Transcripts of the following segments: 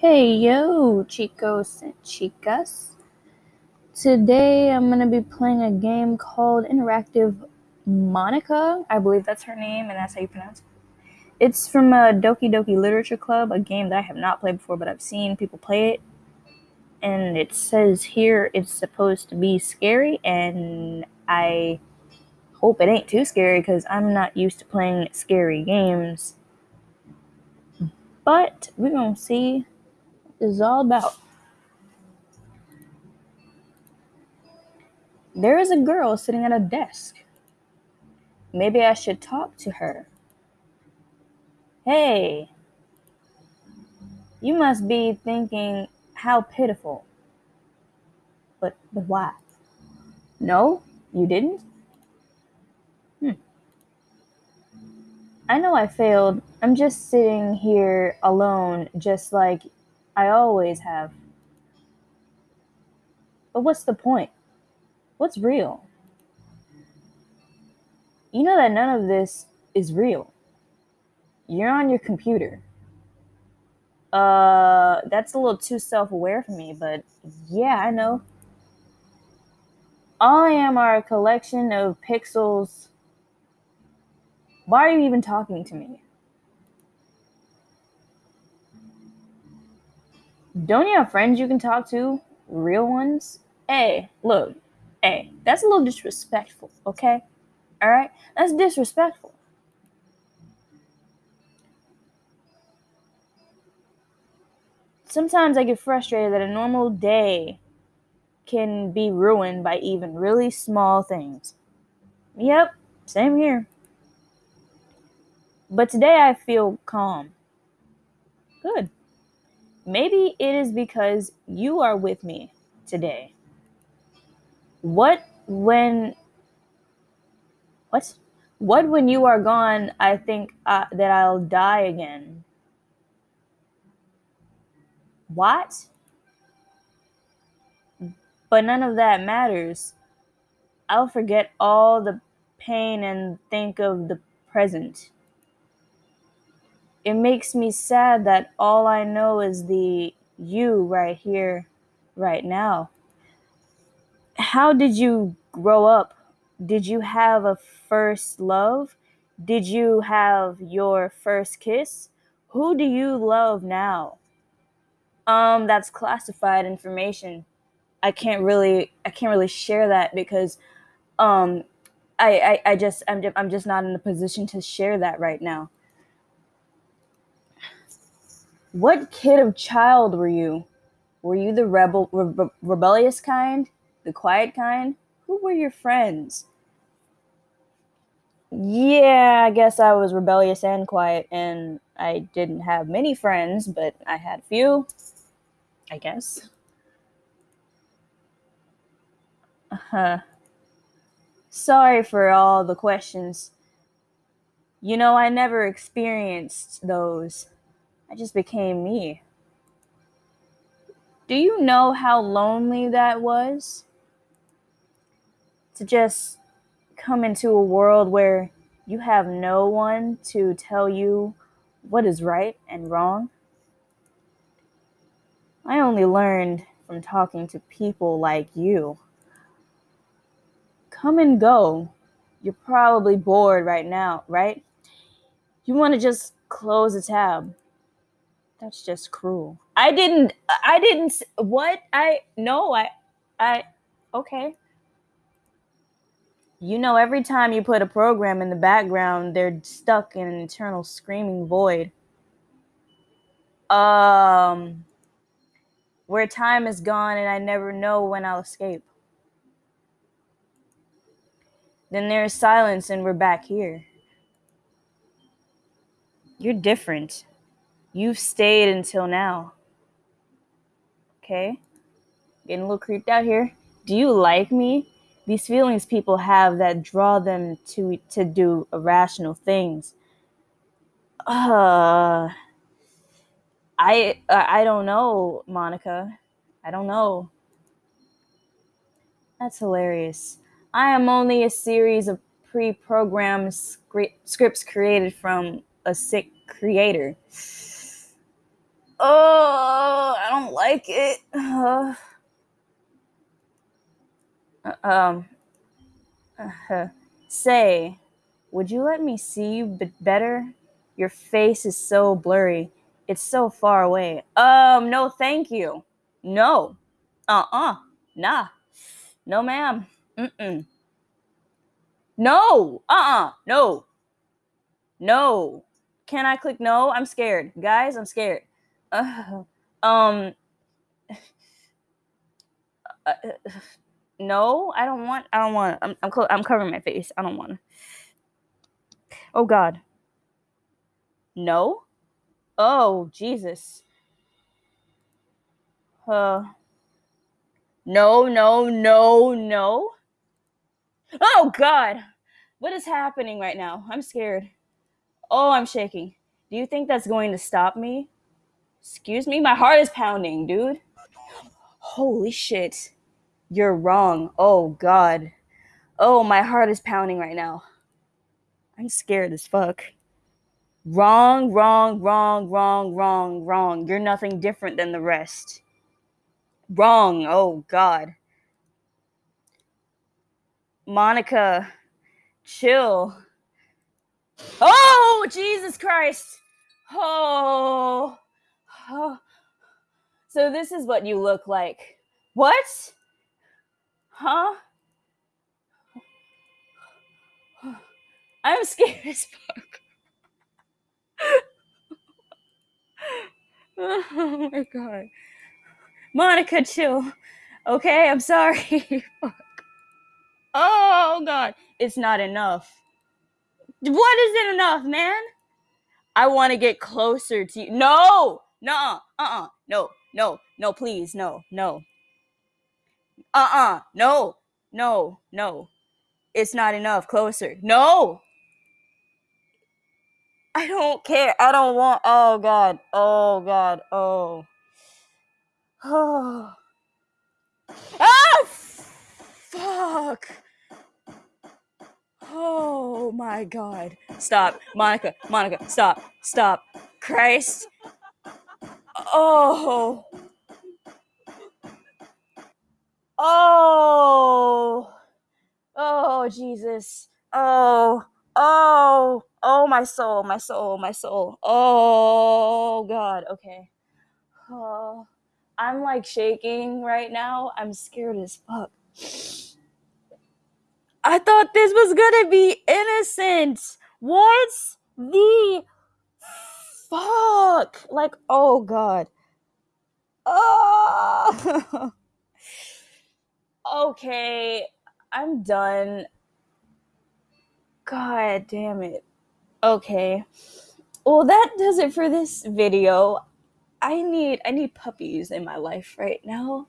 Hey yo, chicos and chicas. Today I'm gonna be playing a game called Interactive Monika. I believe that's her name, and that's how you pronounce it. It's from a Doki Doki Literature Club, a game that I have not played before, but I've seen people play it. And it says here it's supposed to be scary, and I hope it ain't too scary because I'm not used to playing scary games. But we're gonna see what this is all about. There is a girl sitting at a desk. Maybe I should talk to her. Hey, you must be thinking, how pitiful. But, but why? No, you didn't? Hmm. I know I failed. I'm just sitting here alone, just like I always have. But what's the point? What's real? You know that none of this is real. You're on your computer. Uh, that's a little too self aware for me, but yeah, I know. All I am are a collection of pixels. Why are you even talking to me? Don't you have friends you can talk to? Real ones? Hey, look, hey, that's a little disrespectful, okay? Alright? That's disrespectful. Sometimes I get frustrated that a normal day can be ruined by even really small things. Yep, same here. But today I feel calm. Good. Maybe it is because you are with me today. What when what? What when you are gone, I think uh, that I'll die again. What? But none of that matters. I'll forget all the pain and think of the present. It makes me sad that all I know is the you right here, right now. How did you grow up? Did you have a first love? Did you have your first kiss? Who do you love now? Um, that's classified information. I can't really I can't really share that because um I I, I just I'm just, I'm just not in the position to share that right now. What kid of child were you? Were you the rebel re- rebellious kind, the quiet kind? Who were your friends? Yeah, I guess I was rebellious and quiet, and I didn't have many friends, but I had a few. I guess. Uh-huh. Sorry for all the questions. You know, I never experienced those. I just became me. Do you know how lonely that was? To just come into a world where you have no one to tell you what is right and wrong. I only learned from talking to people like you. Come and go. You're probably bored right now, right? You want to just close a tab. That's just cruel. I didn't I didn't what? I no, I I okay. You know every time you put a program in the background, they're stuck in an eternal screaming void. Um where time is gone and I never know when I'll escape. Then there's silence and we're back here. You're different. You've stayed until now. Okay? Getting a little creeped out here. Do you like me? These feelings people have that draw them to to do irrational things. Uh I I don't know, Monika. I don't know. That's hilarious. I am only a series of pre-programmed scripts created from a sick creator. Oh, I don't like it. Uh, um, say, would you let me see you b- better? Your face is so blurry. It's so far away. Um, no, thank you. No. Uh uh Nah. No, ma'am. Mm mm. No. Uh uh No. No. Can I click no? I'm scared. Guys, I'm scared. Um. Uh, no, I don't want. I don't want. I'm. I'm. I'm covering my face. I don't want. Oh God. No. Oh Jesus. Uh. No. No. No. No. Oh God. What is happening right now? I'm scared. Oh, I'm shaking. Do you think that's going to stop me? Excuse me? My heart is pounding, dude. Holy shit. You're wrong. Oh, God. Oh, my heart is pounding right now. I'm scared as fuck. Wrong, wrong, wrong, wrong, wrong, wrong. You're nothing different than the rest. Wrong. Oh, God. Monika, chill. Oh, Jesus Christ. Oh. Oh. So this is what you look like. What? Huh? I'm scared as fuck. oh my god. Monika, chill. Okay, I'm sorry. oh god. It's not enough. What isn't enough, man? I want to get closer to you. No! No! Uh-uh. No. No. No, please. No. No. Uh-uh. No. No. No. It's not enough. Closer. No! I don't care. I don't want. Oh God. Oh God. Oh. Oh. Ah! Fuck. Oh my God. Stop, Monika. Monika. Stop. Stop. Christ. Oh. Oh. Oh Jesus. Oh. Oh. Oh my soul. My soul. My soul. Oh God. Okay. Oh. I'm like shaking right now. I'm scared as fuck. I thought this was gonna be innocent. What's the fuck? Like, oh god. Oh. okay, I'm done. God damn it. Okay. Well, that does it for this video. I need I need puppies in my life right now.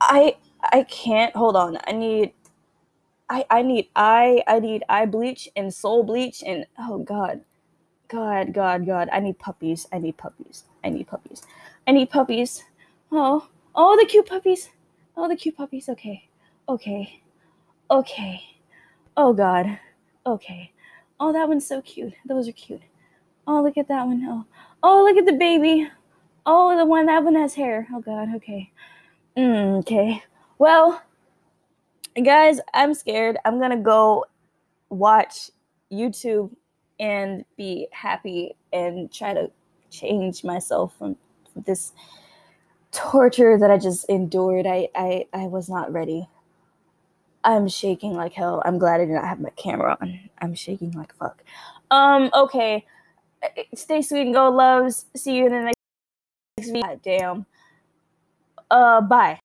I I can't hold on. I need I I need eye I need eye bleach and soul bleach and oh god. God, God, God. I need puppies. I need puppies. I need puppies. I need puppies. Oh, oh the cute puppies. Oh the cute puppies. Okay. Okay. Okay. Oh god. Okay. Oh that one's so cute. Those are cute. Oh look at that one. Oh. Oh look at the baby. Oh the one that one has hair. Oh god, okay. Mm, okay. Well, guys, I'm scared. I'm gonna go watch YouTube and be happy and try to change myself from this torture that I just endured. I, I, I was not ready. I'm shaking like hell. I'm glad I did not have my camera on. I'm shaking like fuck. Um, okay. Stay sweet and go loves. See you in the next video. God damn. Uh, bye.